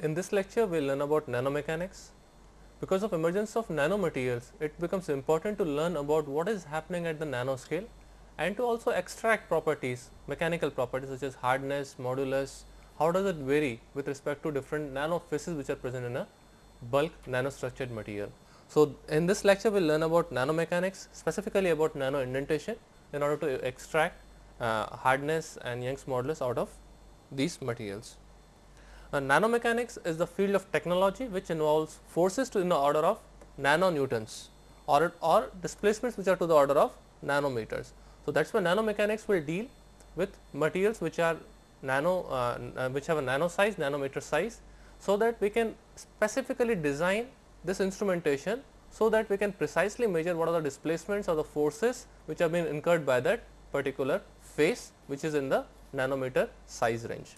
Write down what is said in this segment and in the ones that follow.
In this lecture, we will learn about nanomechanics. Because of emergence of nanomaterials, it becomes important to learn about what is happening at the nanoscale and to also extract properties, mechanical properties such as hardness, modulus, how does it vary with respect to different nano phases which are present in a bulk nanostructured material. So, in this lecture we will learn about nanomechanics specifically about nano indentation in order to extract uh, hardness and Young's modulus out of these materials. Uh, nanomechanics is the field of technology which involves forces to in the order of nanonewtons or, or displacements which are to the order of nanometers. So, that is why nanomechanics will deal with materials which are nano uh, uh, which have a nano size nanometer size. So, that we can specifically design this instrumentation so that we can precisely measure what are the displacements or the forces which have been incurred by that particular phase which is in the nanometer size range.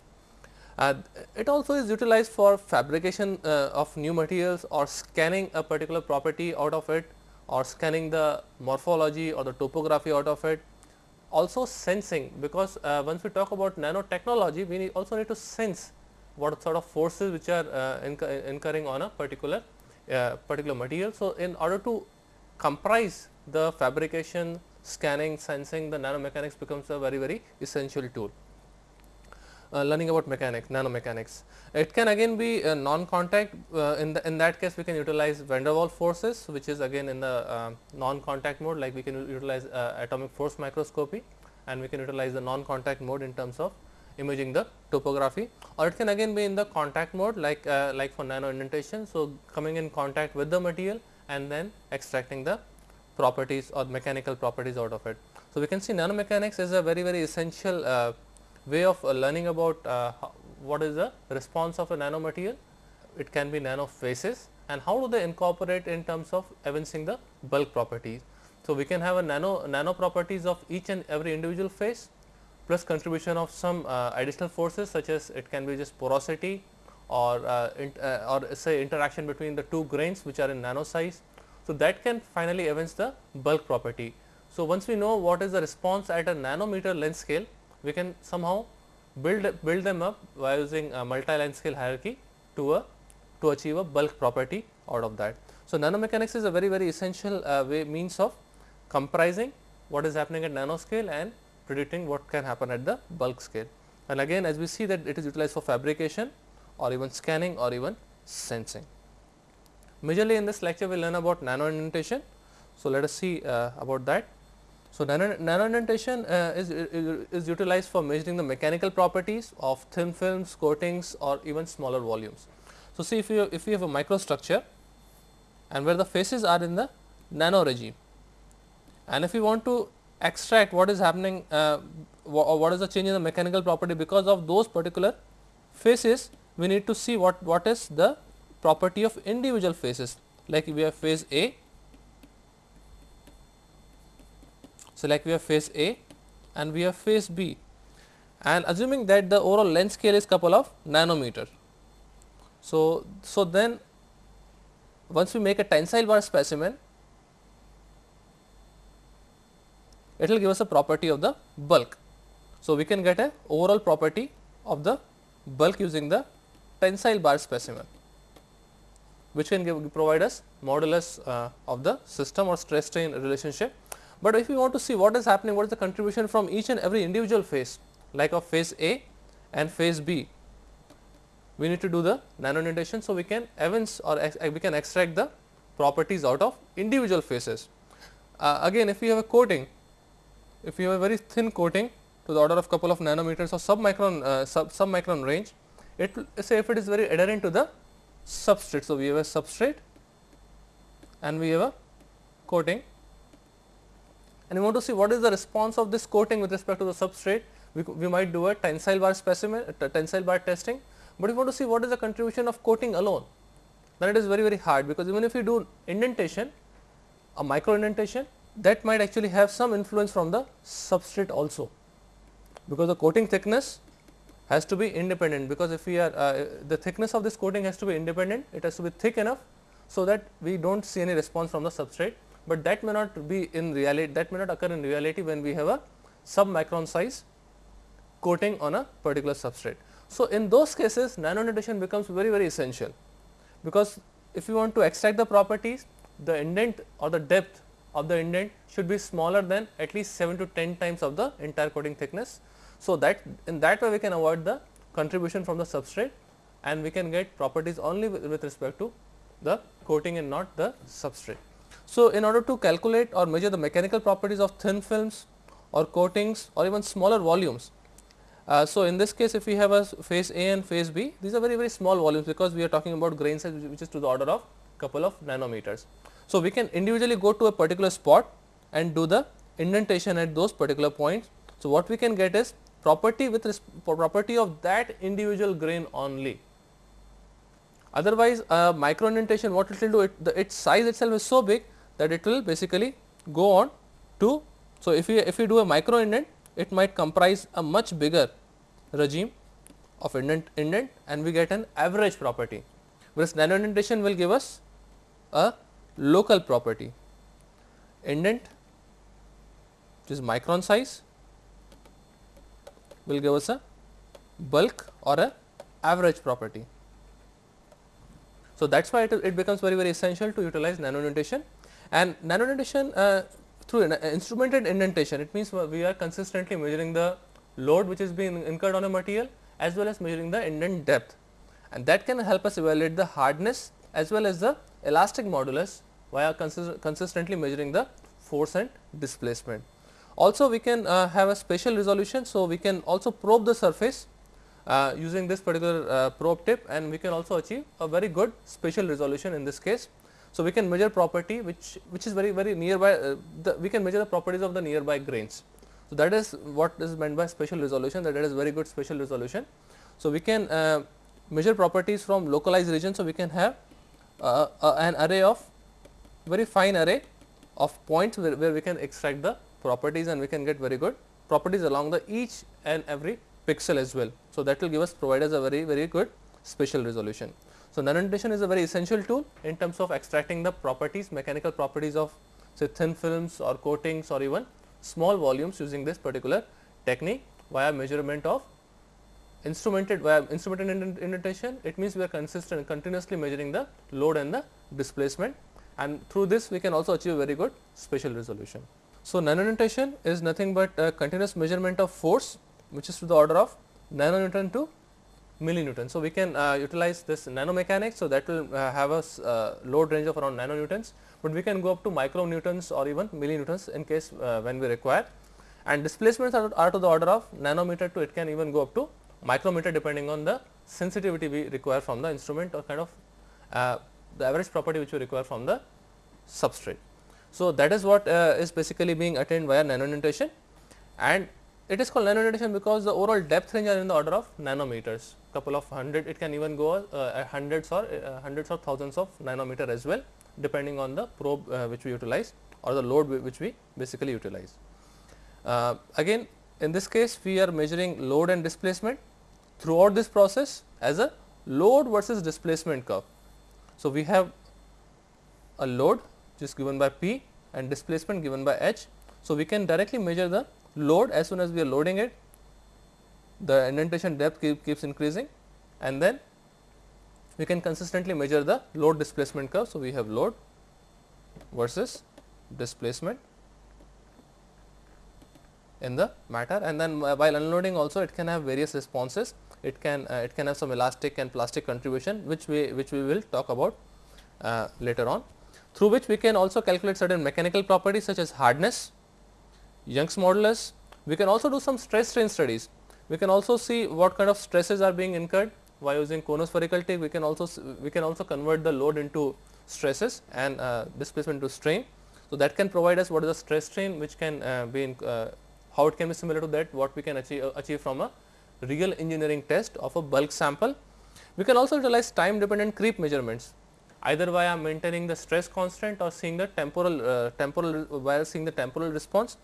Uh, it also is utilized for fabrication uh, of new materials or scanning a particular property out of it or scanning the morphology or the topography out of it. Also sensing because uh, once we talk about nanotechnology we need also need to sense what sort of forces which are uh, incurring on a particular uh, particular material. So, in order to comprise the fabrication, scanning, sensing the nanomechanics becomes a very very essential tool learning about mechanics, nanomechanics. It can again be uh, non-contact, uh, in, the, in that case we can utilize van der Waals forces which is again in the uh, non-contact mode like we can utilize uh, atomic force microscopy and we can utilize the non-contact mode in terms of imaging the topography or it can again be in the contact mode like, uh, like for nano indentation. So, coming in contact with the material and then extracting the properties or mechanical properties out of it. So, we can see nanomechanics is a very very essential way of uh, learning about uh, what is the response of a nanomaterial. It can be nano phases and how do they incorporate in terms of evincing the bulk properties. So, we can have a nano nano properties of each and every individual phase plus contribution of some uh, additional forces such as it can be just porosity or uh, uh, or say interaction between the two grains which are in nano size. So, that can finally evince the bulk property. So, once we know what is the response at a nanometer length scale we can somehow build build them up by using a multi-line scale hierarchy to a to achieve a bulk property out of that. So, nanomechanics is a very very essential uh, way means of comprising what is happening at nanoscale and predicting what can happen at the bulk scale. And again as we see that it is utilized for fabrication or even scanning or even sensing. Majorly in this lecture we will learn about nano indentation. So, let us see uh, about that. So, nano, uh, is, is, is utilized for measuring the mechanical properties of thin films, coatings or even smaller volumes. So, see if you if you have a microstructure and where the phases are in the nano regime and if you want to extract what is happening uh, or what is the change in the mechanical property because of those particular phases we need to see what what is the property of individual phases like we have phase A So, like we have phase A and we have phase B and assuming that the overall length scale is couple of nanometer. So, so then once we make a tensile bar specimen, it will give us a property of the bulk. So, we can get a overall property of the bulk using the tensile bar specimen which can give provide us modulus uh, of the system or stress strain relationship but if we want to see what is happening, what is the contribution from each and every individual phase like of phase A and phase B, we need to do the nano indentation. So, we can evince or we can extract the properties out of individual phases. Uh, again if we have a coating, if we have a very thin coating to the order of couple of nanometers or submicron uh, sub submicron range, it say if it is very adherent to the substrate. So, we have a substrate and we have a coating and we want to see what is the response of this coating with respect to the substrate. We, we might do a tensile bar specimen, tensile bar testing, but if we want to see what is the contribution of coating alone. Then it is very very hard because even if you do indentation, a micro indentation, that might actually have some influence from the substrate also, because the coating thickness has to be independent because if we are uh, the thickness of this coating has to be independent, it has to be thick enough so that we do not see any response from the substrate but that may not be in reality that may not occur in reality when we have a sub micron size coating on a particular substrate. So, in those cases nano becomes very very essential because if you want to extract the properties the indent or the depth of the indent should be smaller than at least 7 to 10 times of the entire coating thickness. So, that in that way we can avoid the contribution from the substrate and we can get properties only with respect to the coating and not the substrate. So, in order to calculate or measure the mechanical properties of thin films or coatings or even smaller volumes. Uh, so, in this case if we have a phase A and phase B these are very very small volumes because we are talking about grain size which is to the order of couple of nanometers. So, we can individually go to a particular spot and do the indentation at those particular points. So, what we can get is property with property of that individual grain only. Otherwise, uh, micro indentation what it will do it the, its size itself is so big that it will basically go on to. So, if we if we do a micro indent it might comprise a much bigger regime of indent indent and we get an average property whereas nano indentation will give us a local property indent which is micron size will give us a bulk or a average property. So, that is why it, it, becomes very very essential to utilize nano indentation and nano indentation uh, through in, instrumented indentation it means we are consistently measuring the load which is being incurred on a material as well as measuring the indent depth and that can help us evaluate the hardness as well as the elastic modulus via consist consistently measuring the force and displacement. Also we can uh, have a spatial resolution. So, we can also probe the surface uh, using this particular uh, probe tip and we can also achieve a very good spatial resolution in this case. So, we can measure property which which is very very nearby uh, the, we can measure the properties of the nearby grains. So, that is what is meant by spatial resolution that, that is very good spatial resolution. So, we can uh, measure properties from localized regions. So, we can have uh, an array of very fine array of points where, where we can extract the properties and we can get very good properties along the each and every pixel as well. So, that will give us provide us a very very good spatial resolution. So, nano indentation is a very essential tool in terms of extracting the properties mechanical properties of say thin films or coatings or even small volumes using this particular technique via measurement of instrumented via instrumented indentation it means we are consistent continuously measuring the load and the displacement and through this we can also achieve very good spatial resolution. So, nano is nothing but a continuous measurement of force which is to the order of nanonewton to millinewton. So, we can uh, utilize this nanomechanics. So, that will uh, have a uh, load range of around nanonewtons, but we can go up to micronewtons or even millinewtons in case uh, when we require and displacements are, are, to the order of nanometer to it can even go up to micrometer depending on the sensitivity we require from the instrument or kind of uh, the average property which we require from the substrate. So, that is what uh, is basically being attained via nano indentation and it is called nano indentation because the overall depth range are in the order of nanometers couple of hundred it can even go uh, hundreds or uh, hundreds or thousands of nanometer as well depending on the probe uh, which we utilize or the load which we basically utilize. Uh, again in this case we are measuring load and displacement throughout this process as a load versus displacement curve. So, we have a load is given by P and displacement given by H. So, we can directly measure the load as soon as we are loading it the indentation depth keep, keeps increasing and then we can consistently measure the load displacement curve. So, we have load versus displacement in the matter and then while unloading also it can have various responses it can uh, it can have some elastic and plastic contribution which we which we will talk about uh, later on through which we can also calculate certain mechanical properties such as hardness, Young's modulus. We can also do some stress strain studies. We can also see what kind of stresses are being incurred by using conospherical tip. We can also we can also convert the load into stresses and uh, displacement to strain. So, that can provide us what is the stress strain which can uh, be in, uh, how it can be similar to that what we can achieve, uh, achieve from a real engineering test of a bulk sample. We can also utilize time dependent creep measurements either via maintaining the stress constant or seeing the temporal uh, temporal while seeing the temporal response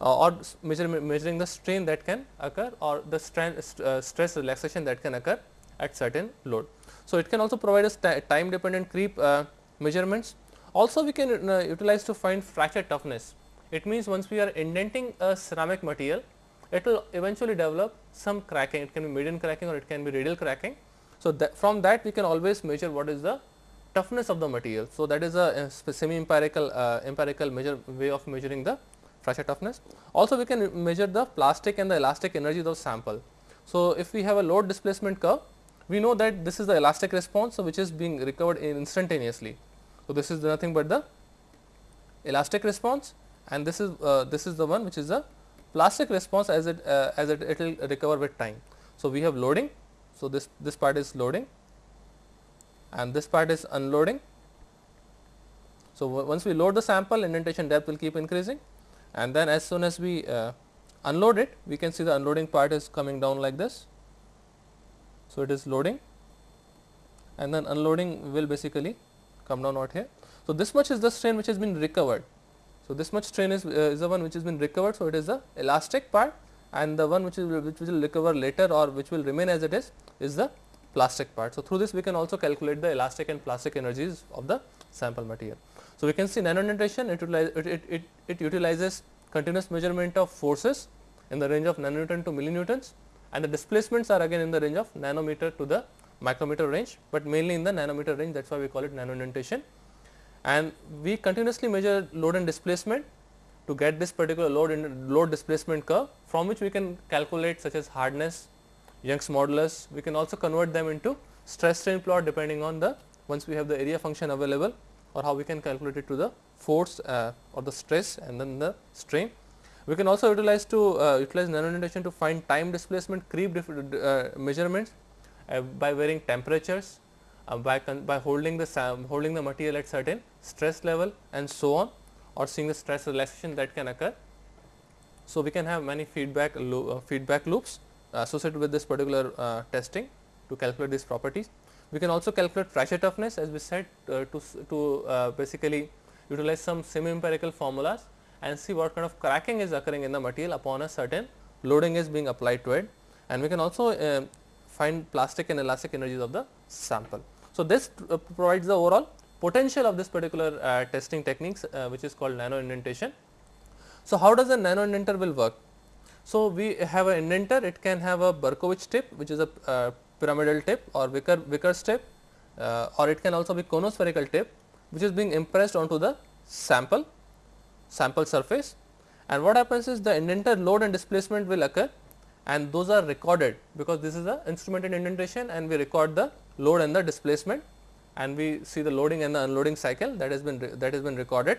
or measure, measuring the strain that can occur or the stress, uh, stress relaxation that can occur at certain load. So, it can also provide us time dependent creep uh, measurements. Also we can uh, utilize to find fracture toughness. It means once we are indenting a ceramic material it will eventually develop some cracking. It can be median cracking or it can be radial cracking. So, that from that we can always measure what is the toughness of the material. So, that is a, a semi empirical uh, empirical measure way of measuring the fracture toughness. Also we can measure the plastic and the elastic energies of the sample. So, if we have a load displacement curve, we know that this is the elastic response, which is being recovered instantaneously. So, this is nothing but the elastic response and this is uh, this is the one which is the plastic response as it uh, as it it will recover with time. So, we have loading. So, this this part is loading and this part is unloading. So, once we load the sample indentation depth will keep increasing and then as soon as we uh, unload it we can see the unloading part is coming down like this. So, it is loading and then unloading will basically come down out here. So, this much is the strain which has been recovered. So, this much strain is, uh, is the one which has been recovered. So, it is the elastic part and the one which is which will recover later or which will remain as it is is the plastic part. So, through this we can also calculate the elastic and plastic energies of the sample material. So, we can see nano indentation it, it, it, it, it utilizes continuous measurement of forces in the range of nanonewton to millinewtons and the displacements are again in the range of nanometer to the micrometer range, but mainly in the nanometer range that is why we call it nano indentation. And we continuously measure load and displacement to get this particular load in load displacement curve from which we can calculate such as hardness, Young's modulus. We can also convert them into stress strain plot depending on the once we have the area function available or how we can calculate it to the force uh, or the stress and then the strain. We can also utilize to uh, utilize nano indentation to find time displacement creep uh, measurements uh, by varying temperatures, uh, by by holding the holding the material at certain stress level and so on or seeing the stress relaxation that can occur. So, we can have many feedback lo feedback loops associated with this particular uh, testing to calculate these properties. We can also calculate fracture toughness as we said uh, to, to uh, basically utilize some semi empirical formulas and see what kind of cracking is occurring in the material upon a certain loading is being applied to it and we can also uh, find plastic and elastic energies of the sample. So, this uh, provides the overall potential of this particular uh, testing techniques which is called nano indentation. So, how does a nano indenter will work? So, we have an indenter it can have a Berkovich tip which is a uh, pyramidal tip or Vickers, Vickers tip uh, or it can also be conospherical tip which is being impressed onto the sample sample surface. And what happens is the indenter load and displacement will occur and those are recorded because this is a instrumented indentation and we record the load and the displacement and we see the loading and the unloading cycle that has been that has been recorded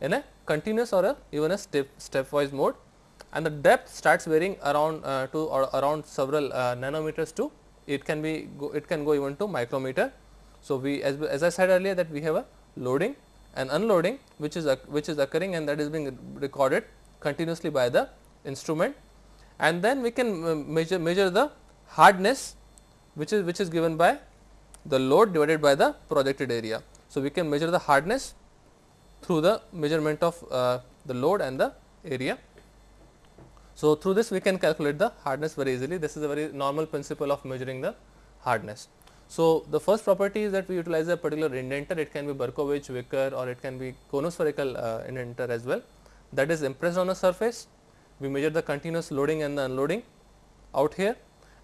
in a continuous or a even a step stepwise mode. And the depth starts varying around uh, to or around several uh, nanometers to it can be go, it can go even to micrometer. So, we as, as I said earlier that we have a loading and unloading which is which is occurring and that is being recorded continuously by the instrument and then we can uh, measure measure the hardness which is which is given by the load divided by the projected area. So, we can measure the hardness through the measurement of uh, the load and the area so, through this we can calculate the hardness very easily. This is a very normal principle of measuring the hardness. So, the first property is that we utilize a particular indenter, it can be Berkovich, Vickers or it can be conospherical uh, indenter as well that is impressed on a surface. We measure the continuous loading and the unloading out here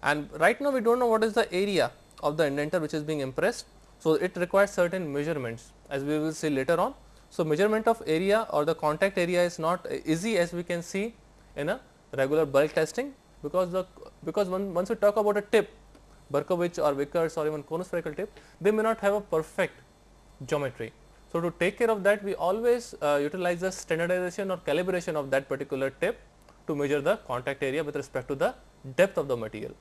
and right now we do not know what is the area of the indenter which is being impressed. So, it requires certain measurements as we will see later on. So, measurement of area or the contact area is not easy as we can see in a regular bulk testing because the because one, once we talk about a tip Berkovich or Vickers or even conospherical tip they may not have a perfect geometry. So, to take care of that we always uh, utilize the standardization or calibration of that particular tip to measure the contact area with respect to the depth of the material.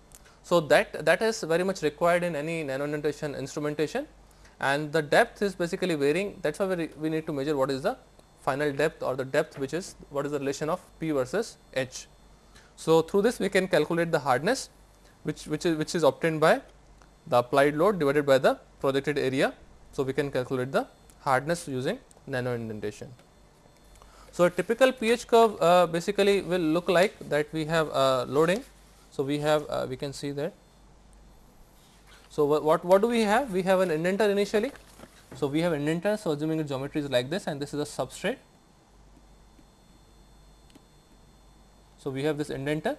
So, that that is very much required in any nano indentation instrumentation and the depth is basically varying that is why we, we need to measure what is the final depth or the depth which is what is the relation of P versus H. So, through this we can calculate the hardness which, which is which is obtained by the applied load divided by the projected area. So, we can calculate the hardness using nano indentation. So, a typical pH curve uh, basically will look like that we have uh, loading. So, we have uh, we can see that. So, what, what do we have? We have an indenter initially. So, we have indenter. So, assuming the geometry is like this and this is a substrate So, we have this indenter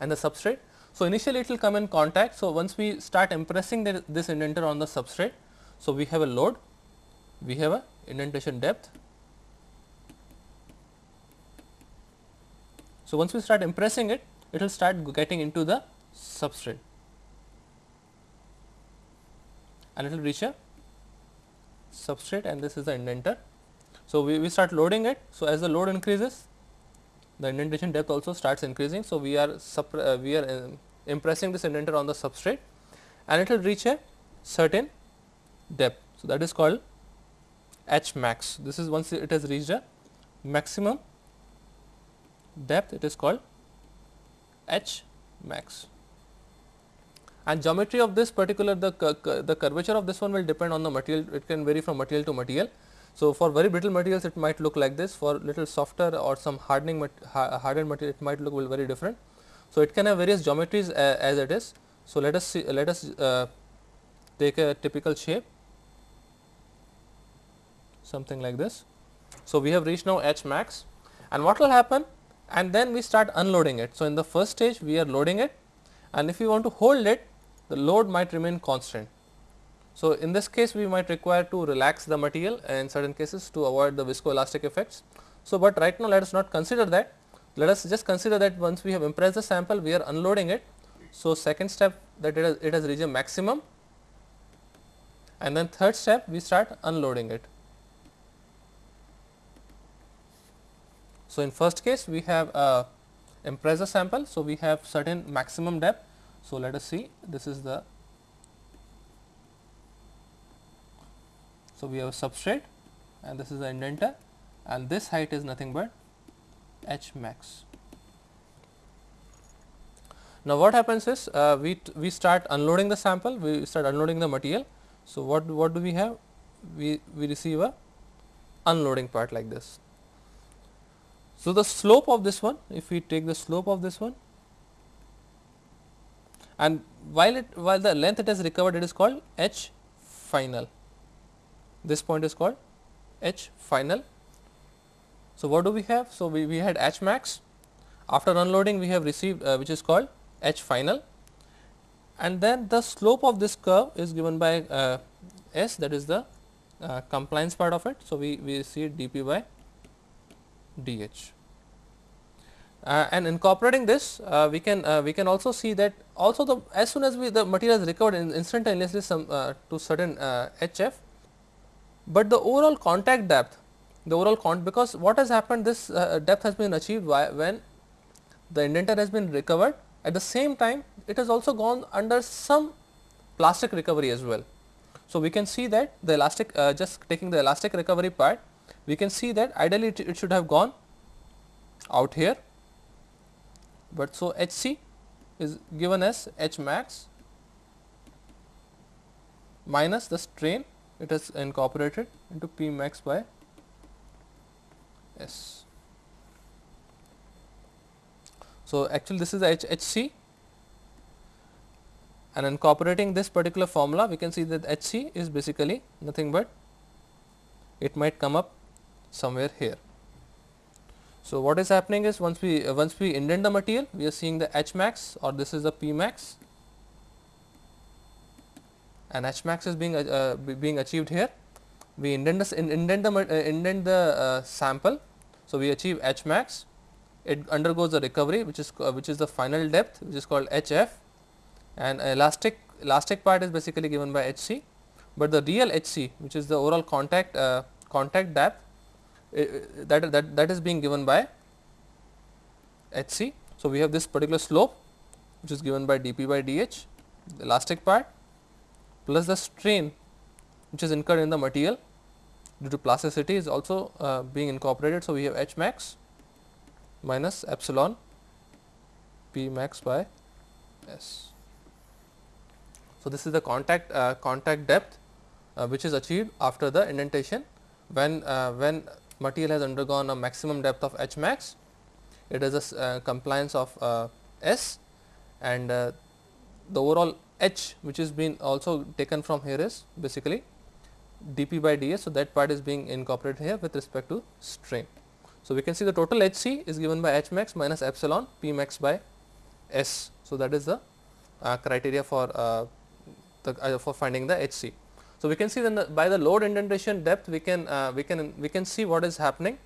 and the substrate. So, initially it will come in contact. So, once we start impressing the, this indenter on the substrate, so we have a load, we have a indentation depth. So, once we start impressing it, it will start getting into the substrate and it will reach a substrate and this is the indenter. So, we, we start loading it. So, as the load increases the indentation depth also starts increasing. So, we are uh, we are uh, impressing this indenter on the substrate and it will reach a certain depth. So, that is called H max. This is once it has reached a maximum depth it is called H max and geometry of this particular the, the curvature of this one will depend on the material it can vary from material to material. So, for very brittle materials it might look like this for little softer or some hardening mat hardened material it might look very different. So, it can have various geometries uh, as it is. So, let us see let us uh, take a typical shape something like this. So, we have reached now H max and what will happen and then we start unloading it. So, in the first stage we are loading it and if we want to hold it the load might remain constant. So, in this case we might require to relax the material in certain cases to avoid the viscoelastic effects. So, but right now let us not consider that let us just consider that once we have impressed the sample we are unloading it. So, second step that it has, it has reached a maximum and then third step we start unloading it. So, in first case we have uh, a impress the sample. So, we have certain maximum depth. So, let us see this is the So, we have a substrate and this is the indenter and this height is nothing but h max. Now, what happens is uh, we, we start unloading the sample, we start unloading the material. So, what, what do we have? We, we receive a unloading part like this. So, the slope of this one, if we take the slope of this one and while it while the length it has recovered it is called h final this point is called H final. So, what do we have? So, we, we had H max after unloading we have received uh, which is called H final and then the slope of this curve is given by uh, S that is the uh, compliance part of it. So, we, we see dp by dh. Uh, and incorporating this uh, we can uh, we can also see that also the as soon as we the material is recovered in instantaneously some to certain hf but the overall contact depth the overall con because what has happened this uh, depth has been achieved when the indenter has been recovered at the same time it has also gone under some plastic recovery as well. So, we can see that the elastic uh, just taking the elastic recovery part we can see that ideally it, it should have gone out here, but so H c is given as H max minus the strain it is incorporated into P max by S. So, actually this is H H C and incorporating this particular formula we can see that H C is basically nothing but it might come up somewhere here. So, what is happening is once we uh, once we indent the material we are seeing the H max or this is the P max and H max is being uh, being achieved here. We indent the indent the uh, indent the uh, sample. So, we achieve H max. It undergoes a recovery, which is uh, which is the final depth, which is called HF, and elastic elastic part is basically given by HC, but the real HC, which is the overall contact uh, contact depth, that that that is being given by HC. So, we have this particular slope, which is given by dP by dH, the elastic part plus the strain which is incurred in the material due to plasticity is also uh, being incorporated. So, we have H max minus epsilon P max by S. So, this is the contact uh, contact depth uh, which is achieved after the indentation when uh, when material has undergone a maximum depth of H max it is a uh, compliance of uh, S and the overall h which is been also taken from here is basically dp by ds. So, that part is being incorporated here with respect to strain. So, we can see the total H c is given by H max minus epsilon P max by S. So, that is the uh, criteria for uh, the uh, for finding the H c. So, we can see then the, by the load indentation depth we can uh, we can we can see what is happening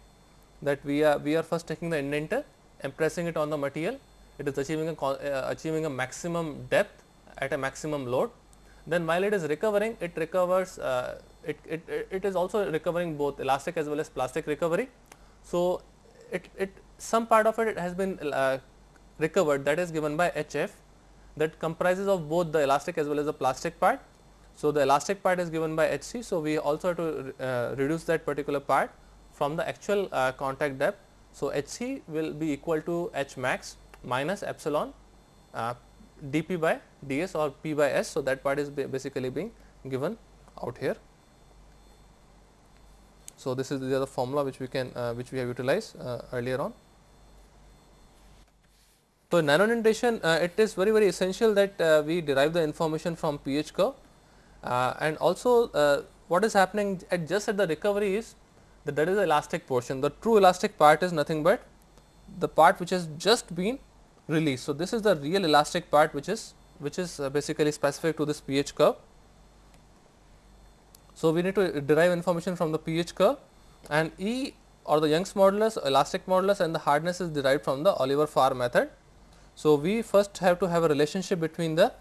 that we are we are first taking the indenter and pressing it on the material it is achieving a uh, achieving a maximum depth at a maximum load then while it is recovering it recovers uh, it, it, it is also recovering both elastic as well as plastic recovery. So, it, it some part of it it has been uh, recovered that is given by HF that comprises of both the elastic as well as the plastic part. So, the elastic part is given by HC. So, we also have to uh, reduce that particular part from the actual uh, contact depth. So, HC will be equal to H max minus epsilon uh, dp by ds or p by s. So, that part is basically being given out here. So, this is the formula which we can uh, which we have utilized uh, earlier on. So, in uh, it is very very essential that uh, we derive the information from pH curve uh, and also uh, what is happening at just at the recovery is that that is the elastic portion. The true elastic part is nothing but the part which has just been released. So, this is the real elastic part which is which is basically specific to this pH curve so, we need to derive information from the pH curve and E or the Young's modulus, elastic modulus and the hardness is derived from the Oliver Pharr method. So, we first have to have a relationship between the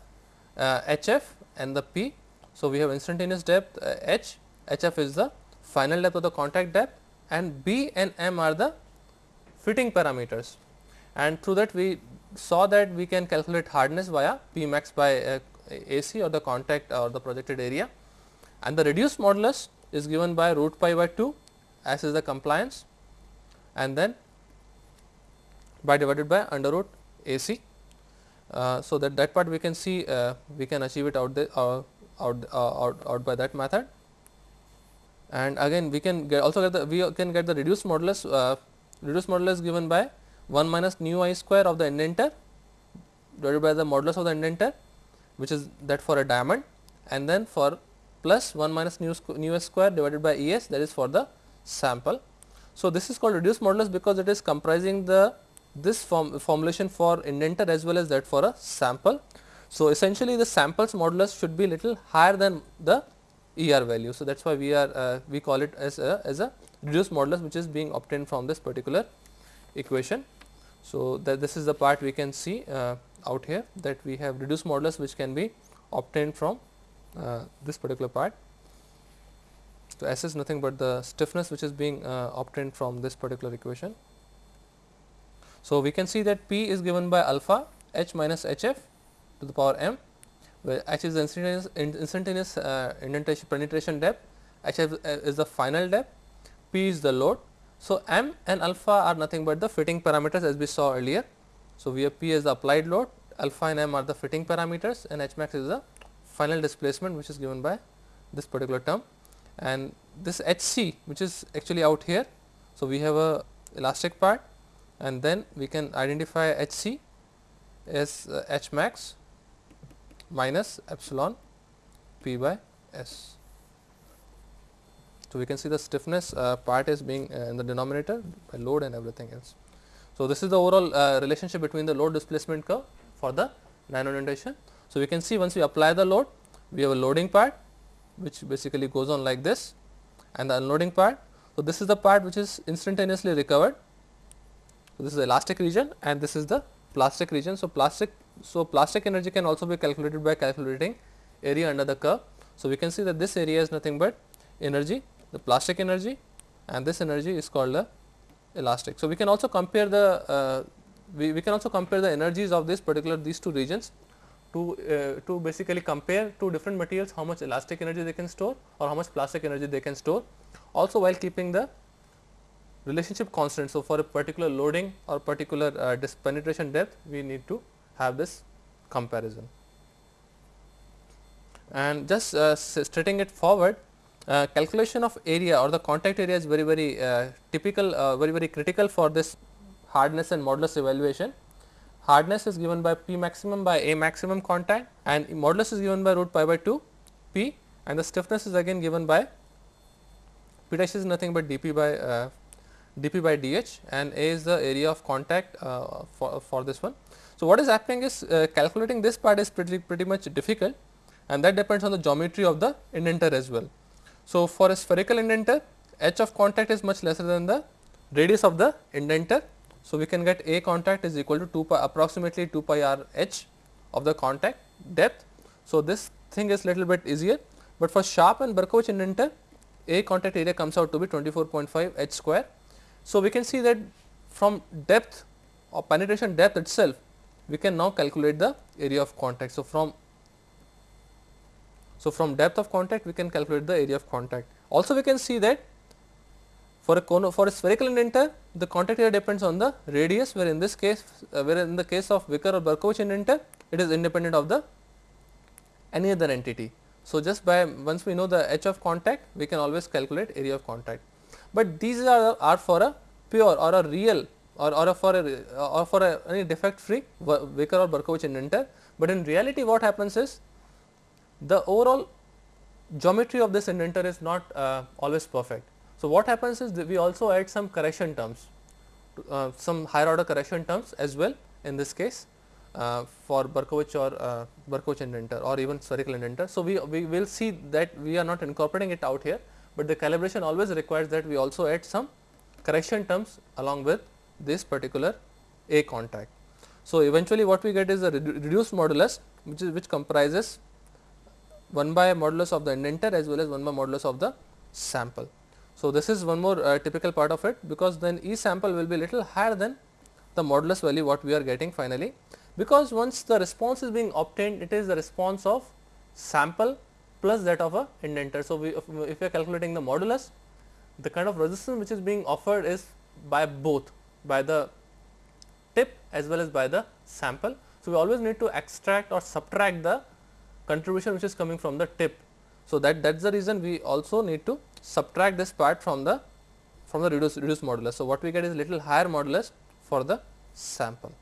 uh, HF and the P. So, we have instantaneous depth uh, H, HF is the final depth of the contact depth and B and M are the fitting parameters and through that we saw that we can calculate hardness via P max by uh, AC or the contact or the projected area and the reduced modulus is given by root pi by 2 as is the compliance and then by divided by under root A c. Uh, so, that that part we can see uh, we can achieve it out the uh, out, uh, out out by that method and again we can get also get the we can get the reduced modulus uh, reduced modulus given by 1 minus nu i square of the indenter divided by the modulus of the indenter which is that for a diamond and then for plus 1 minus nu, nu s square divided by E s that is for the sample. So, this is called reduced modulus because it is comprising the this form formulation for indenter as well as that for a sample. So, essentially the samples modulus should be little higher than the ER value. So, that is why we are uh, we call it as a as a reduced modulus which is being obtained from this particular equation. So, that this is the part we can see uh, out here that we have reduced modulus which can be obtained from uh, this particular part. So, S is nothing but the stiffness which is being uh, obtained from this particular equation. So, we can see that P is given by alpha h minus h f to the power m where h is the instantaneous, instantaneous uh, indentation penetration depth, h f is the final depth, p is the load. So, m and alpha are nothing but the fitting parameters as we saw earlier. So, we have p as the applied load, alpha and m are the fitting parameters and h max is the final displacement which is given by this particular term and this H c which is actually out here. So, we have a elastic part and then we can identify H c as uh, H max minus epsilon p by s. So, we can see the stiffness uh, part is being uh, in the denominator by load and everything else. So, this is the overall uh, relationship between the load displacement curve for the nano indentation. So, we can see once we apply the load, we have a loading part which basically goes on like this and the unloading part. So, this is the part which is instantaneously recovered. So, this is the elastic region and this is the plastic region. So, plastic so plastic energy can also be calculated by calculating area under the curve. So, we can see that this area is nothing but energy the plastic energy and this energy is called the elastic. So, we can also compare the uh, we, we can also compare the energies of this particular these two regions to uh, to basically compare two different materials how much elastic energy they can store or how much plastic energy they can store also while keeping the relationship constant. So, for a particular loading or particular uh, penetration depth we need to have this comparison. And just uh, stating it forward calculation of area or the contact area is very very uh, typical uh, very very critical for this hardness and modulus evaluation hardness is given by P maximum by A maximum contact and modulus is given by root pi by 2 P and the stiffness is again given by P dash is nothing but dP by uh, dp by dh and A is the area of contact uh, for, for this one. So, what is happening is uh, calculating this part is pretty, pretty much difficult and that depends on the geometry of the indenter as well. So, for a spherical indenter h of contact is much lesser than the radius of the indenter. So, we can get A contact is equal to 2 pi approximately 2 pi r h of the contact depth. So, this thing is little bit easier, but for sharp and Berkovich indenter A contact area comes out to be 24.5 h square. So, we can see that from depth or penetration depth itself we can now calculate the area of contact. So, from so from depth of contact we can calculate the area of contact. Also we can see that for a for a spherical indenter the contact area depends on the radius where in this case uh, where in the case of Wicker or Berkovich indenter it is independent of the any other entity. So, just by once we know the h of contact we can always calculate area of contact, but these are, are for a pure or a real or, or for a or for a any defect free Wicker or Berkovich indenter, but in reality what happens is the overall geometry of this indenter is not uh, always perfect. So, what happens is we also add some correction terms, uh, some higher order correction terms as well in this case uh, for Berkovich or uh, Berkovich indenter or even spherical indenter. So, we, we will see that we are not incorporating it out here, but the calibration always requires that we also add some correction terms along with this particular A contact. So, eventually what we get is a redu reduced modulus which is which comprises 1 by modulus of the indenter as well as 1 by modulus of the sample. So, this is one more uh, typical part of it because then E sample will be little higher than the modulus value what we are getting finally because once the response is being obtained it is the response of sample plus that of a indenter. So, we, if, if we are calculating the modulus the kind of resistance which is being offered is by both by the tip as well as by the sample. So, we always need to extract or subtract the contribution which is coming from the tip. So, that that is the reason we also need to subtract this part from the from the reduced reduced modulus. So, what we get is little higher modulus for the sample.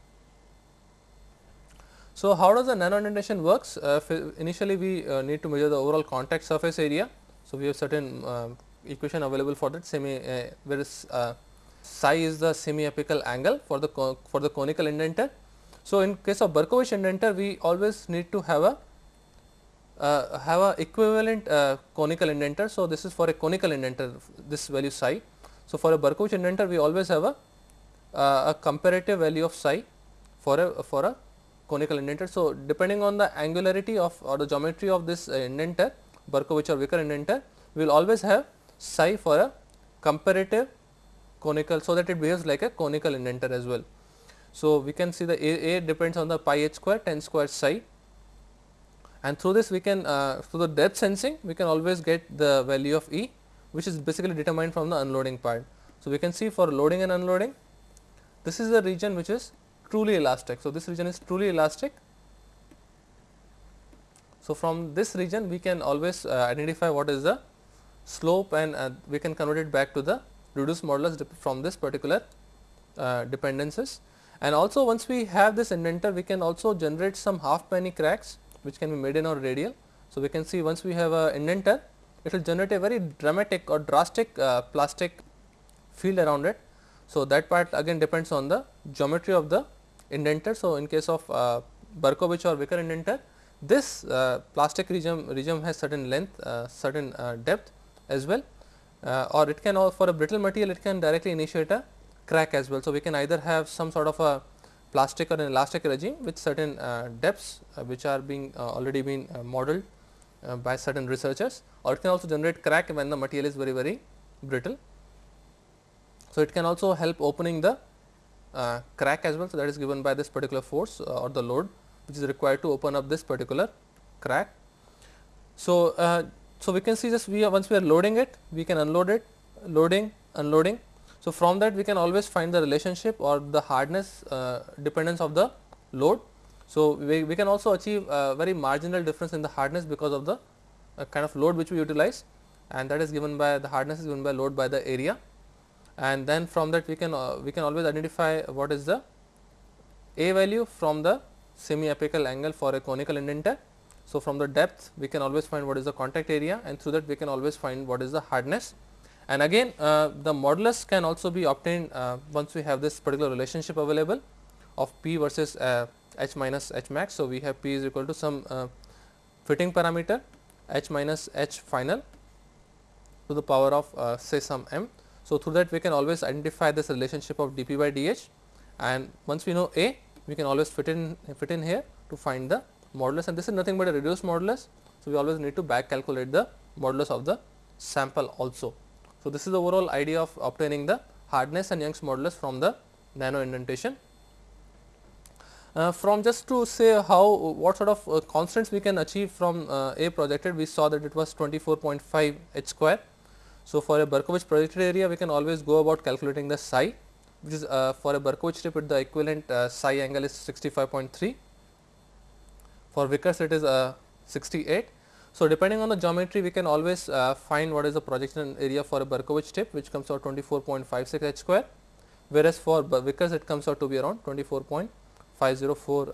So, how does the nano indentation works? Uh, initially, we uh, need to measure the overall contact surface area. So, we have certain uh, equation available for that semi uh, where is uh, psi is the semi apical angle for the for the conical indenter. So, in case of Berkovich indenter, we always need to have a uh, have a equivalent uh, conical indenter. So, this is for a conical indenter this value psi. So, for a Berkovich indenter we always have a, uh, a comparative value of psi for a for a conical indenter. So, depending on the angularity of or the geometry of this uh, indenter Berkovich or Wicker indenter, we will always have psi for a comparative conical. So, that it behaves like a conical indenter as well. So, we can see the A, A depends on the pi h square tan square psi and through this we can uh, through the depth sensing we can always get the value of E which is basically determined from the unloading part. So, we can see for loading and unloading this is the region which is truly elastic. So, this region is truly elastic. So, from this region we can always uh, identify what is the slope and uh, we can convert it back to the reduced modulus from this particular uh, dependencies. And also once we have this indenter we can also generate some half penny cracks which can be median or radial. So, we can see once we have a indenter it will generate a very dramatic or drastic uh, plastic field around it. So, that part again depends on the geometry of the indenter. So, in case of uh, Berkovich or Wicker indenter, this uh, plastic region, region has certain length, uh, certain uh, depth as well uh, or it can for a brittle material it can directly initiate a crack as well. So, we can either have some sort of a plastic or an elastic regime with certain uh, depths which are being already been modeled by certain researchers or it can also generate crack when the material is very very brittle. So, it can also help opening the uh, crack as well. So, that is given by this particular force uh, or the load which is required to open up this particular crack. So, uh, so we can see just we once we are loading it we can unload it loading unloading. So, from that we can always find the relationship or the hardness uh, dependence of the load. So, we, we can also achieve a very marginal difference in the hardness because of the uh, kind of load which we utilize and that is given by the hardness is given by load by the area and then from that we can uh, we can always identify what is the a value from the semi apical angle for a conical indenter. So, from the depth we can always find what is the contact area and through that we can always find what is the hardness And again uh, the modulus can also be obtained uh, once we have this particular relationship available of P versus uh, H minus H max. So, we have P is equal to some uh, fitting parameter H minus H final to the power of uh, say some m. So, through that we can always identify this relationship of dP by dH and once we know A we can always fit in fit in here to find the modulus and this is nothing but a reduced modulus. So, we always need to back calculate the modulus of the sample also. So, this is the overall idea of obtaining the hardness and Young's modulus from the nano indentation. Uh, from just to say how what sort of uh, constants we can achieve from uh, A projected we saw that it was 24.5 h square. So, for a Berkovich projected area we can always go about calculating the psi which is uh, for a Berkovich strip the equivalent uh, psi angle is 65.3 for Vickers it is uh, 68. So, depending on the geometry we can always uh, find what is the projection area for a Berkovich tip which comes out 24.56 h square whereas for Vickers it comes out to be around 24.504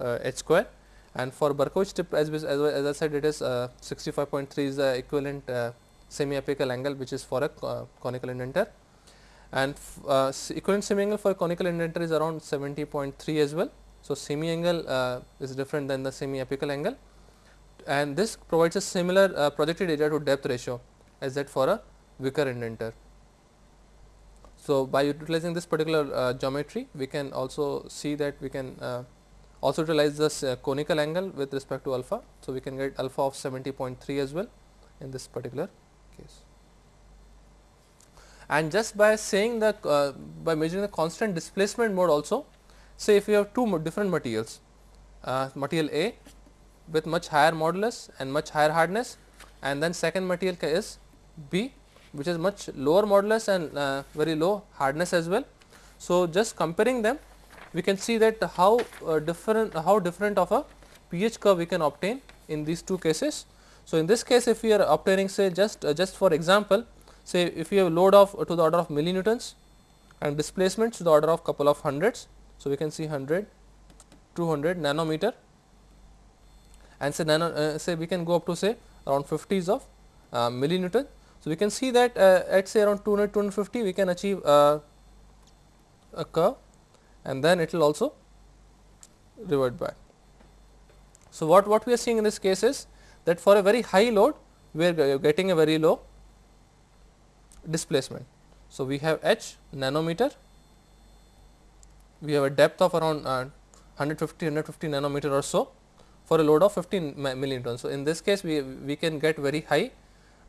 uh, h square. And for Berkovich tip as, as, as I said it is uh, 65.3 is the equivalent uh, semi apical angle which is for a uh, conical indenter. And uh, equivalent semi angle for conical indenter is around 70.3 as well. So, semi angle is different than the semi apical angle and this provides a similar uh, projected area to depth ratio as that for a Vickers indenter. So, by utilizing this particular uh, geometry we can also see that we can uh, also utilize this uh, conical angle with respect to alpha. So, we can get alpha of 70.3 as well in this particular case and just by saying that uh, by measuring the constant displacement mode also say if you have two different materials uh, material A with much higher modulus and much higher hardness and then second material is B which is much lower modulus and uh, very low hardness as well. So, just comparing them we can see that how uh, different how different of a pH curve we can obtain in these two cases. So, in this case if we are obtaining say just uh, just for example say if you have load of to the order of millinewtons and displacement to the order of couple of hundreds. So, we can see 100, 200 nanometer and say nano uh, say we can go up to say around 50s of uh, millinewton. So, we can see that uh, at say around 200, 250 we can achieve uh, a curve and then it will also revert back. So, what, what we are seeing in this case is that for a very high load we are getting a very low displacement. So, we have h nanometer, we have a depth of around uh, 150 150 nanometer or so for a load of 15 millinewton. So, in this case we, we can get very high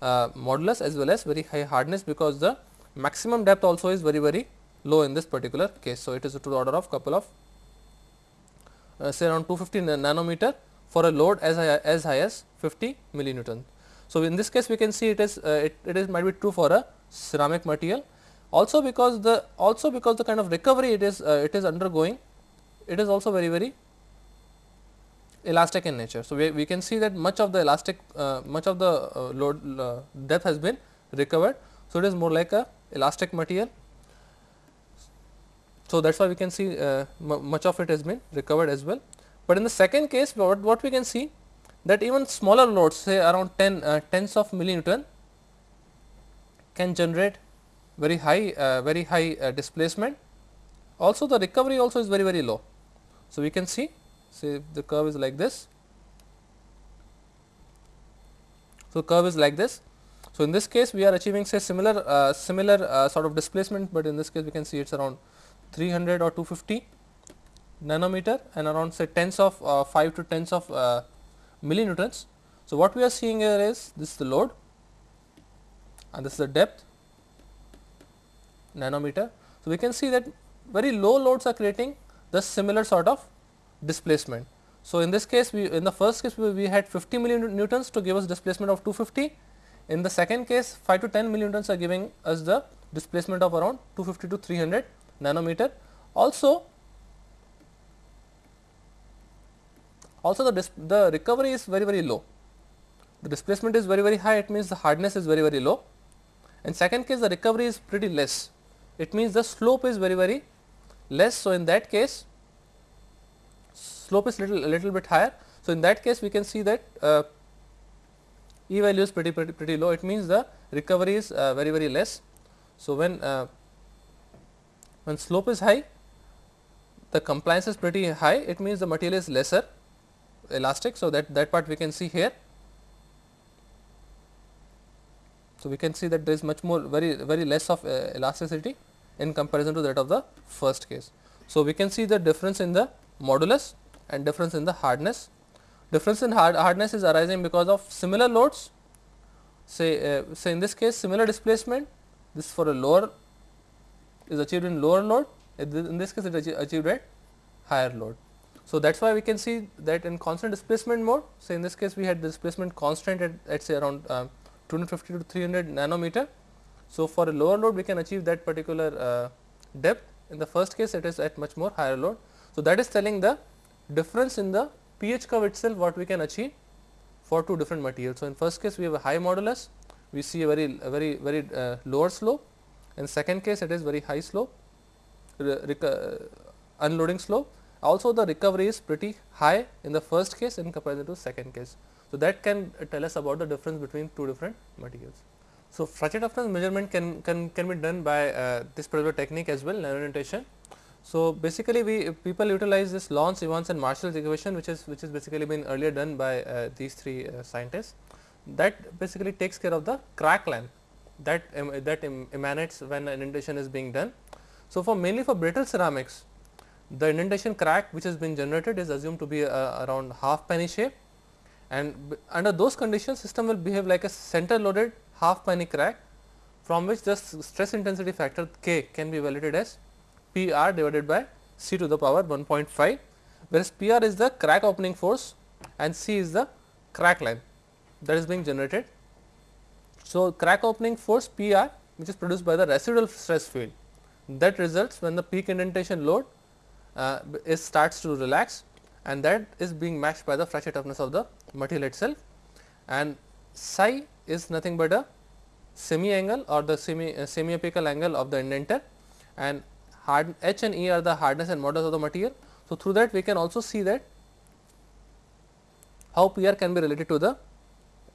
uh, modulus as well as very high hardness because the maximum depth also is very very low in this particular case. So, it is to the order of couple of uh, say around 250 nanometer for a load as high as high as 50 millinewton. So, in this case we can see it is uh, it, it is might be true for a ceramic material also because the also because the kind of recovery it is uh, it is undergoing it is also very very elastic in nature. So, we, we can see that much of the elastic uh, much of the uh, load uh, depth has been recovered. So, it is more like a elastic material. So, that is why we can see uh, much of it has been recovered as well. But in the second case what, what we can see that even smaller loads say around 10 uh, tens of millinewton can generate very high uh, very high displacement. Also the recovery also is very very low. So, we can see say the curve is like this. So, curve is like this. So, in this case we are achieving say similar uh, similar uh, sort of displacement, but in this case we can see it is around 300 or 250 nanometer and around say tens of uh, 5 to tens of uh, millinewtons. So, what we are seeing here is this is the load and this is the depth nanometer. So, we can see that very low loads are creating the similar sort of displacement. So, in this case we in the first case we, had 50 millinewtons to give us displacement of 250. In the second case 5 to 10 millinewtons are giving us the displacement of around 250 to 300 nanometer. Also, also the, the recovery is very very low. The displacement is very very high it means the hardness is very very low in second case the recovery is pretty less, it means the slope is very very less. So, in that case slope is little a little bit higher. So, in that case we can see that uh, E value is pretty, pretty pretty low it means the recovery is uh, very very less. So, when uh, when slope is high the compliance is pretty high it means the material is lesser elastic. So, that that part we can see here. So, we can see that there is much more very very less of uh, elasticity in comparison to that of the first case. So, we can see the difference in the modulus and difference in the hardness. Difference in hard hardness is arising because of similar loads say uh, say in this case similar displacement this for a lower is achieved in lower load in this case it is achieved at higher load. So, that is why we can see that in constant displacement mode say in this case we had displacement constant at, at say around uh, 250 to 300 nanometer. So, for a lower load we can achieve that particular uh, depth in the first case it is at much more higher load. So, that is telling the difference in the pH curve itself what we can achieve for two different materials. So, in first case we have a high modulus we see a very a very very uh, lower slope in second case it is very high slope unloading slope also the recovery is pretty high in the first case in comparison to second case. So, that can tell us about the difference between two different materials. So, fracture toughness measurement can, can, can be done by uh, this particular technique as well nanoindentation. So, basically we people utilize this Lawn, Evans and Marshall's equation which is which is basically been earlier done by uh, these three uh, scientists. That basically takes care of the crack length that that em emanates when an indentation is being done. So, for mainly for brittle ceramics the indentation crack which has been generated is assumed to be uh, around half penny shape. And under those conditions system will behave like a center loaded half penny crack from which the stress intensity factor K can be evaluated as P r divided by C to the power 1.5 whereas P r is the crack opening force and C is the crack length that is being generated. So, crack opening force P r which is produced by the residual stress field that results when the peak indentation load uh, is starts to relax and that is being matched by the fracture toughness of the material itself and psi is nothing but a semi angle or the semi uh, semi apical angle of the indenter and hard h and e are the hardness and modulus of the material. So, through that we can also see that how P r can be related to the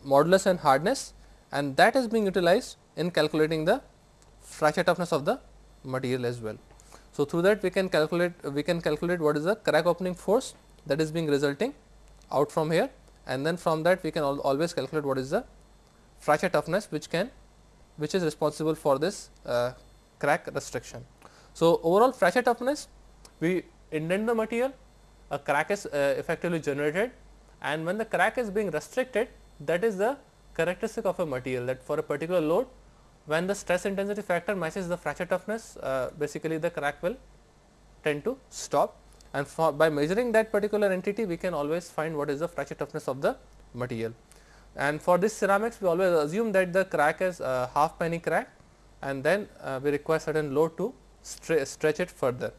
modulus and hardness and that is being utilized in calculating the fracture toughness of the material as well. So, through that we can calculate we can calculate what is the crack opening force that is being resulting out from here and then from that we can al always calculate what is the fracture toughness which can which is responsible for this uh, crack restriction. So, overall fracture toughness we indent the material a crack is uh, effectively generated and when the crack is being restricted that is the characteristic of a material that for a particular load when the stress intensity factor matches the fracture toughness uh, basically the crack will tend to stop and for by measuring that particular entity we can always find what is the fracture toughness of the material. And for this ceramics we always assume that the crack is a half penny crack and then uh, we require certain load to stretch it further.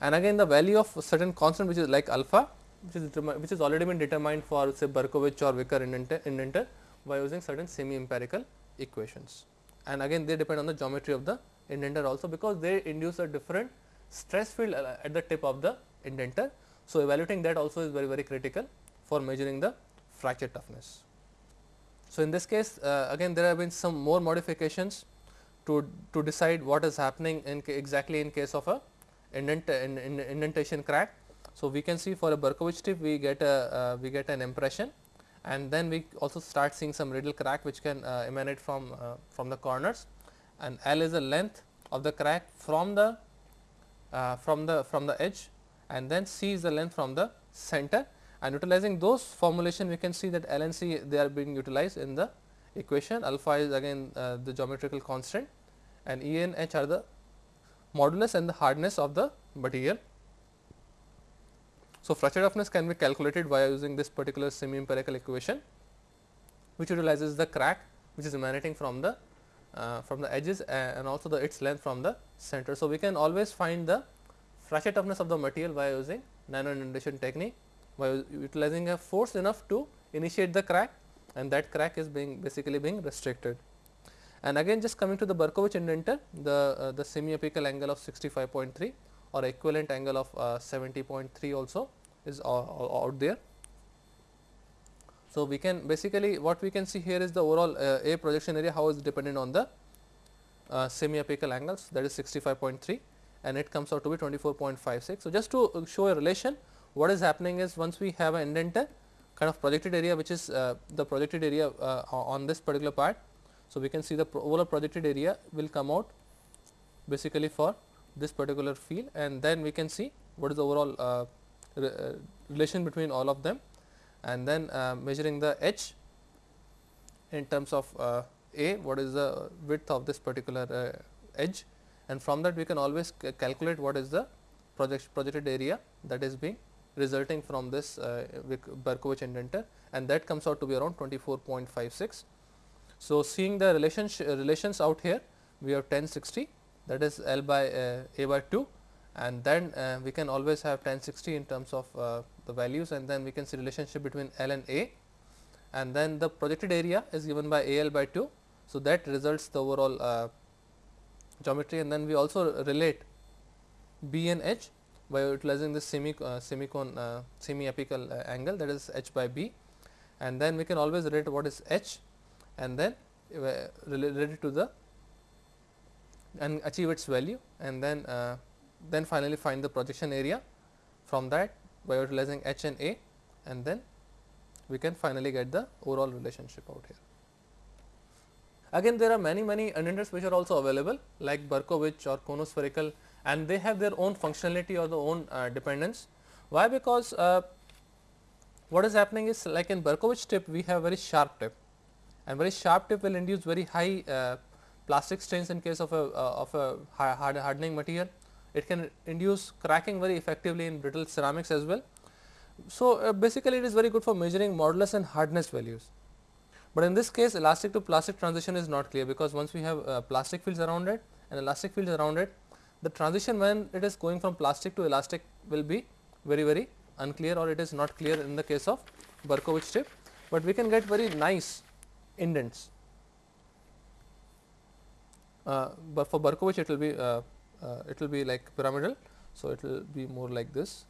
And again the value of certain constant which is like alpha which is which has already been determined for say Berkovich or Wicker indenter, by using certain semi empirical equations and again they depend on the geometry of the indenter also because they induce a different stress field at the tip of the indenter. So, evaluating that also is very very critical for measuring the fracture toughness. So, in this case uh, again there have been some more modifications to, to decide what is happening in exactly in case of a indent, in, in indentation crack. So, we can see for a Berkovich tip we get a uh, we get an impression and then we also start seeing some radial crack which can uh, emanate from uh, from the corners and L is the length of the crack from the uh, from the from the edge and then C is the length from the center and utilizing those formulation we can see that L and C they are being utilized in the equation alpha is again uh, the geometrical constant and E and H are the modulus and the hardness of the material so, fracture toughness can be calculated by using this particular semi empirical equation which utilizes the crack which is emanating from the uh, from the edges and also the its length from the center. So, we can always find the fracture toughness of the material by using nano indentation technique by utilizing a force enough to initiate the crack and that crack is being basically being restricted. And again just coming to the Berkovich indenter the uh, the semi apical angle of 65.3 or equivalent angle of uh, 70.3 also is out there. So, we can basically what we can see here is the overall uh, A projection area how is dependent on the uh, semi-apical angles that is 65.3 and it comes out to be 24.56. So, just to show a relation what is happening is once we have an indenter kind of projected area which is uh, the projected area uh, on this particular part. So, we can see the overall projected area will come out basically for this particular field and then we can see what is the overall uh, re relation between all of them and then measuring the h in terms of a what is the width of this particular edge and from that we can always calculate what is the project projected area that is being resulting from this uh, Berkovich indenter and that comes out to be around 24.56. So, seeing the relations relations out here we have 1060 that is L by uh, A by 2 and then uh, we can always have 1060 in terms of uh, the values and then we can see relationship between L and A and then the projected area is given by A L by 2. So, that results the overall uh, geometry and then we also relate B and H by utilizing this semi uh, semicone uh, semi apical uh, angle that is h by b and then we can always relate what is h and then uh, relate it to the and achieve its value and then uh, then finally find the projection area from that by utilizing h and a and then we can finally get the overall relationship out here. Again there are many many indenters which are also available like Berkovich or conospherical and they have their own functionality or the own uh, dependence. Why? Because uh, what is happening is like in Berkovich tip we have very sharp tip and very sharp tip will induce very high uh, plastic strains in case of a uh, of a hard hardening material. It can induce cracking very effectively in brittle ceramics as well. So, uh, basically it is very good for measuring modulus and hardness values. But in this case elastic to plastic transition is not clear because once we have uh, plastic fields around it and elastic fields around it the transition when it is going from plastic to elastic will be very very unclear or it is not clear in the case of Berkovich tip, but we can get very nice indents. Uh, but for Berkovich it will be uh, uh, it will be like pyramidal. So, it will be more like this.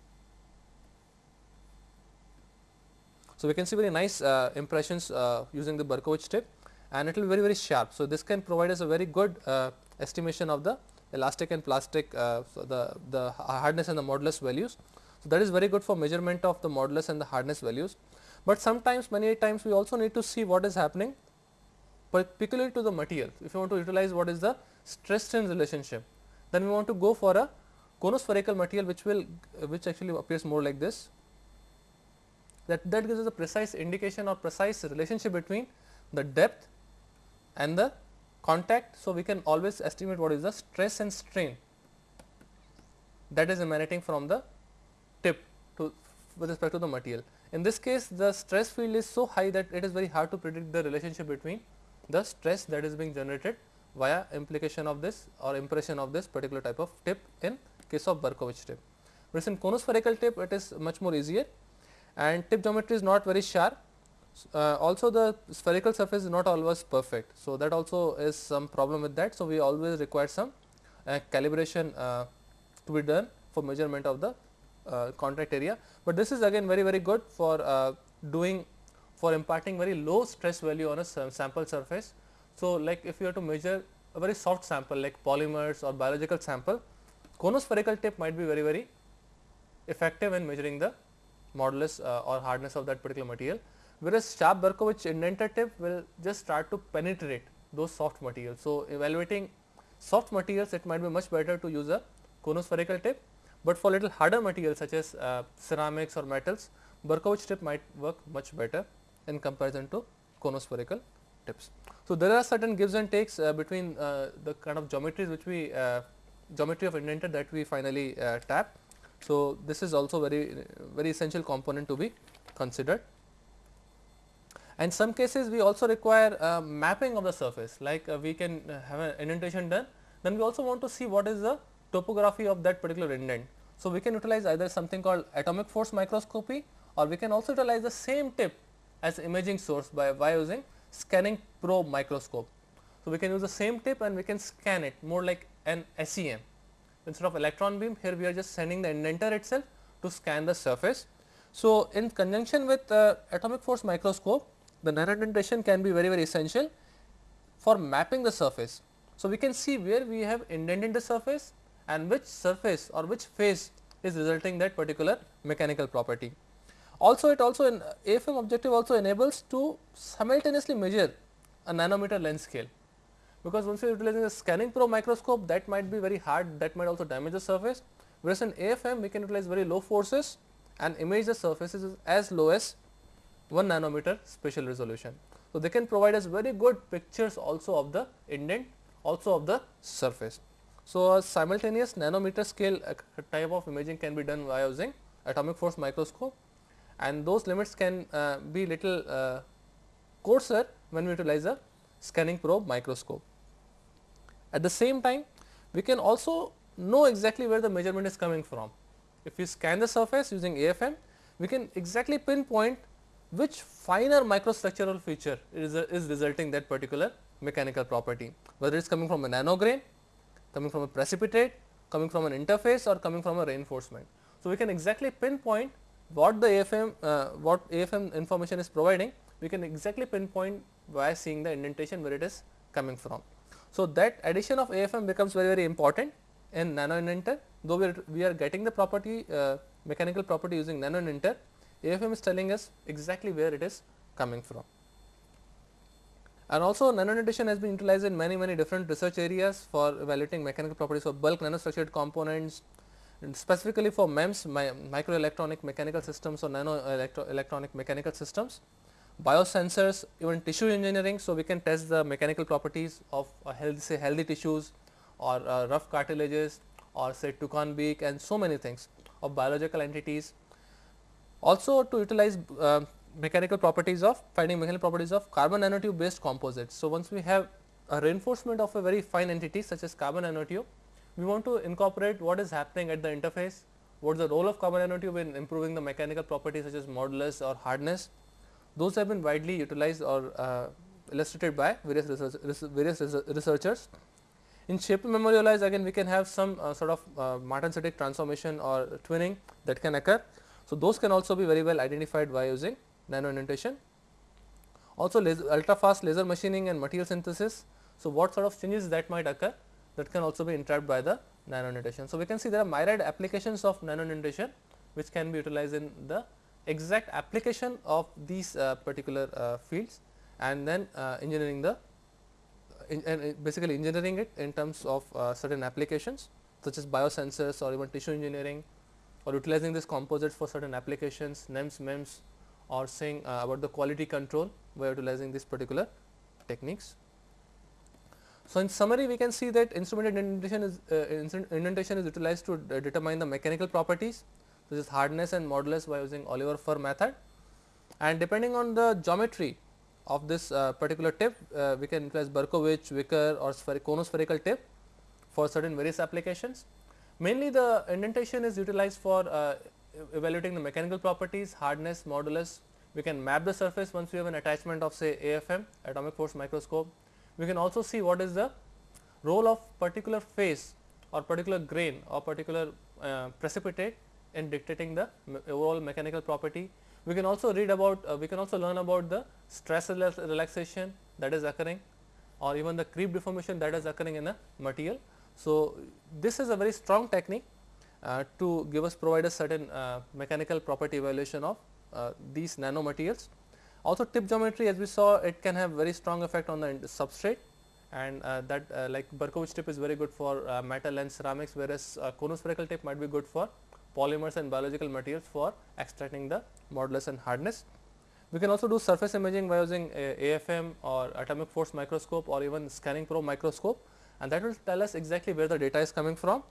So, we can see very nice uh, impressions uh, using the Berkovich tip and it will be very very sharp. So, this can provide us a very good uh, estimation of the elastic and plastic uh, so the, the hardness and the modulus values. So, that is very good for measurement of the modulus and the hardness values, but sometimes many times we also need to see what is happening particularly to the material. If you want to utilize what is the stress strain relationship, then we want to go for a conospherical material which will which actually appears more like this that that gives us a precise indication or precise relationship between the depth and the contact. So, we can always estimate what is the stress and strain that is emanating from the tip to with respect to the material. In this case the stress field is so high that it is very hard to predict the relationship between the stress that is being generated via implication of this or impression of this particular type of tip in case of Berkovich tip. Whereas in conospherical tip it is much more easier and tip geometry is not very sharp uh, also the spherical surface is not always perfect. So, that also is some problem with that. So, we always require some uh, calibration uh, to be done for measurement of the uh, contact area, but this is again very very good for uh, doing for imparting very low stress value on a sample surface. So, like if you have to measure a very soft sample like polymers or biological sample, conospherical tip might be very very effective in measuring the modulus uh, or hardness of that particular material whereas sharp Berkovich indenter tip will just start to penetrate those soft materials. So, evaluating soft materials it might be much better to use a conospherical tip, but for little harder materials such as uh, ceramics or metals Berkovich tip might work much better in comparison to conospherical tips. So, there are certain gives and takes uh, between uh, the kind of geometries which we uh, geometry of indenter that we finally uh, tap. So, this is also very very essential component to be considered. And some cases we also require uh, mapping of the surface like uh, we can uh, have an indentation done then we also want to see what is the topography of that particular indent. So, we can utilize either something called atomic force microscopy or we can also utilize the same tip as imaging source by, by using scanning probe microscope. So, we can use the same tip and we can scan it more like an SEM instead of electron beam here we are just sending the indenter itself to scan the surface. So, in conjunction with uh, atomic force microscope the nano indentation can be very very essential for mapping the surface. So, we can see where we have indented the surface and which surface or which phase is resulting that particular mechanical property. Also it also in AFM objective also enables to simultaneously measure a nanometer length scale because once you are utilizing a scanning probe microscope that might be very hard that might also damage the surface whereas in AFM we can utilize very low forces and image the surfaces as low as 1 nanometer spatial resolution. So, they can provide us very good pictures also of the indent also of the surface. So, a simultaneous nanometer scale type of imaging can be done by using atomic force microscope and those limits can uh, be little uh, coarser when we utilize a scanning probe microscope. At the same time we can also know exactly where the measurement is coming from. If we scan the surface using AFM we can exactly pinpoint which finer microstructural feature is, is resulting that particular mechanical property whether it is coming from a nanograin, coming from a precipitate, coming from an interface or coming from a reinforcement. So, we can exactly pinpoint what the AFM uh, what AFM information is providing we can exactly pinpoint by seeing the indentation where it is coming from. So, that addition of AFM becomes very very important in nano indenter though we are, we are getting the property uh, mechanical property using nano indenter AFM is telling us exactly where it is coming from. And also nano indentation has been utilized in many many different research areas for evaluating mechanical properties of bulk nanostructured components and specifically for MEMS my microelectronic mechanical systems or nano electro electronic mechanical systems biosensors, even tissue engineering. So, we can test the mechanical properties of healthy say healthy tissues or uh, rough cartilages or say toucan beak and so many things of biological entities. Also to utilize uh, mechanical properties of finding mechanical properties of carbon nanotube based composites. So, once we have a reinforcement of a very fine entity such as carbon nanotube, we want to incorporate what is happening at the interface, what is the role of carbon nanotube in improving the mechanical properties such as modulus or hardness those have been widely utilized or uh, illustrated by various, research, various researchers. In shape memory alloys again we can have some uh, sort of uh, martensitic transformation or twinning that can occur. So, those can also be very well identified by using nano indentation. Also ultra fast laser machining and material synthesis. So, what sort of changes that might occur that can also be interrupted by the nano indentation. So, we can see there are myriad applications of nano indentation which can be utilized in the exact application of these uh, particular uh, fields and then uh, engineering the in, basically engineering it in terms of certain applications such as biosensors or even tissue engineering or utilizing these composites for certain applications NEMS, MEMS or saying uh, about the quality control by utilizing these particular techniques. So, in summary we can see that instrumented indentation is uh, indentation is utilized to determine the mechanical properties this is hardness and modulus by using Oliver Pharr method and depending on the geometry of this uh, particular tip uh, we can utilize Berkovich, Wicker or conospherical tip for certain various applications. Mainly the indentation is utilized for uh, evaluating the mechanical properties, hardness, modulus. We can map the surface once we have an attachment of say AFM atomic force microscope. We can also see what is the role of particular phase or particular grain or particular uh, precipitate in dictating the overall mechanical property. We can also read about, uh, we can also learn about the stress relaxation that is occurring or even the creep deformation that is occurring in a material. So, this is a very strong technique uh, to give us provide a certain uh, mechanical property evaluation of uh, these nanomaterials. Also tip geometry as we saw it can have very strong effect on the substrate and uh, that uh, like Berkovich tip is very good for metal and ceramics whereas conospherical tip might be good for polymers and biological materials for extracting the modulus and hardness. We can also do surface imaging by using AFM or atomic force microscope or even scanning probe microscope and that will tell us exactly where the data is coming from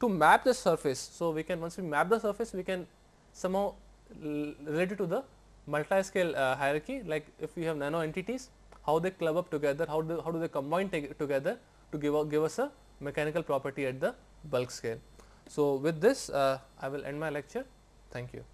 to map the surface. So, we can once we map the surface we can somehow relate it to the multi-scale uh, hierarchy like if we have nano entities how they club up together, how do, how do they combine together to give, give us a mechanical property at the bulk scale. So, with this uh, I will end my lecture. Thank you.